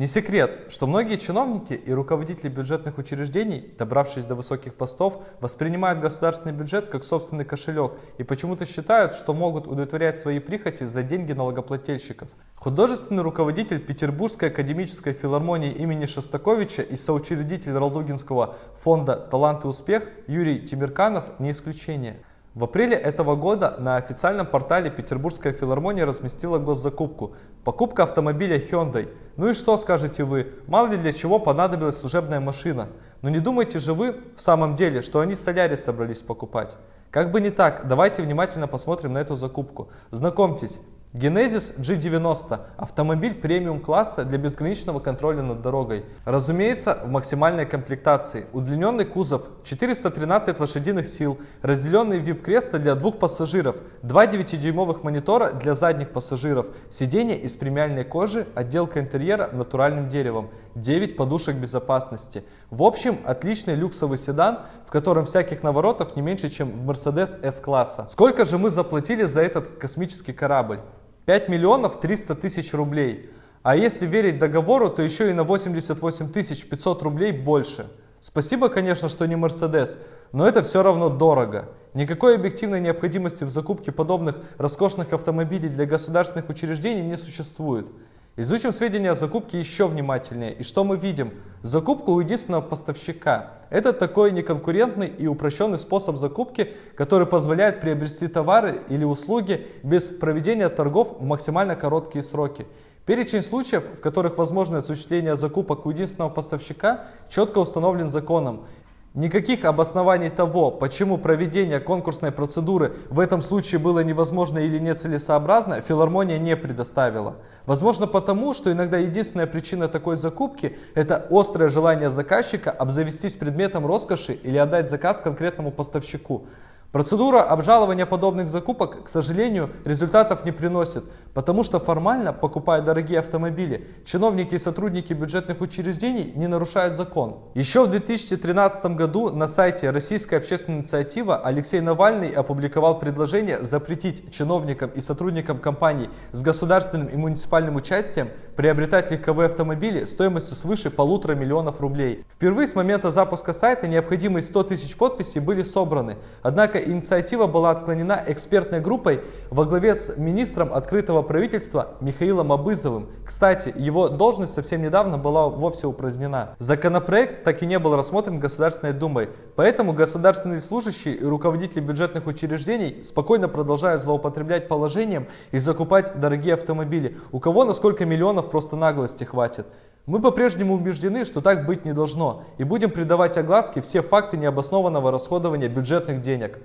Не секрет, что многие чиновники и руководители бюджетных учреждений, добравшись до высоких постов, воспринимают государственный бюджет как собственный кошелек и почему-то считают, что могут удовлетворять свои прихоти за деньги налогоплательщиков. Художественный руководитель Петербургской академической филармонии имени Шостаковича и соучредитель Ралдугинского фонда «Талант и успех» Юрий Тимирканов не исключение. В апреле этого года на официальном портале Петербургская филармония разместила госзакупку. Покупка автомобиля Hyundai. Ну и что скажете вы? Мало ли для чего понадобилась служебная машина. Но не думайте же вы в самом деле, что они Солярис собрались покупать. Как бы не так, давайте внимательно посмотрим на эту закупку. Знакомьтесь, Genesis G90 – автомобиль премиум-класса для безграничного контроля над дорогой. Разумеется, в максимальной комплектации. Удлиненный кузов, 413 лошадиных сил, разделенный VIP-кресло для двух пассажиров, два 9-дюймовых монитора для задних пассажиров, сиденье из премиальной кожи, отделка интерьера натуральным деревом, 9 подушек безопасности. В общем, отличный люксовый седан, в котором всяких наворотов не меньше, чем в Mercedes S-класса. Сколько же мы заплатили за этот космический корабль? 5 миллионов 300 тысяч рублей. А если верить договору, то еще и на 88 тысяч 500 рублей больше. Спасибо, конечно, что не Мерседес, но это все равно дорого. Никакой объективной необходимости в закупке подобных роскошных автомобилей для государственных учреждений не существует. Изучим сведения о закупке еще внимательнее. И что мы видим? Закупка у единственного поставщика. Это такой неконкурентный и упрощенный способ закупки, который позволяет приобрести товары или услуги без проведения торгов в максимально короткие сроки. Перечень случаев, в которых возможно осуществление закупок у единственного поставщика, четко установлен законом. Никаких обоснований того, почему проведение конкурсной процедуры в этом случае было невозможно или нецелесообразно, филармония не предоставила. Возможно потому, что иногда единственная причина такой закупки – это острое желание заказчика обзавестись предметом роскоши или отдать заказ конкретному поставщику. Процедура обжалования подобных закупок, к сожалению, результатов не приносит, потому что формально, покупая дорогие автомобили, чиновники и сотрудники бюджетных учреждений не нарушают закон. Еще в 2013 году на сайте Российская общественная инициатива Алексей Навальный опубликовал предложение запретить чиновникам и сотрудникам компаний с государственным и муниципальным участием приобретать легковые автомобили стоимостью свыше полутора миллионов рублей. Впервые с момента запуска сайта необходимые 100 тысяч подписей были собраны, однако инициатива была отклонена экспертной группой во главе с министром открытого правительства Михаилом Абызовым. Кстати, его должность совсем недавно была вовсе упразднена. Законопроект так и не был рассмотрен Государственной Думой, поэтому государственные служащие и руководители бюджетных учреждений спокойно продолжают злоупотреблять положением и закупать дорогие автомобили. У кого на сколько миллионов просто наглости хватит. Мы по-прежнему убеждены, что так быть не должно, и будем придавать огласке все факты необоснованного расходования бюджетных денег.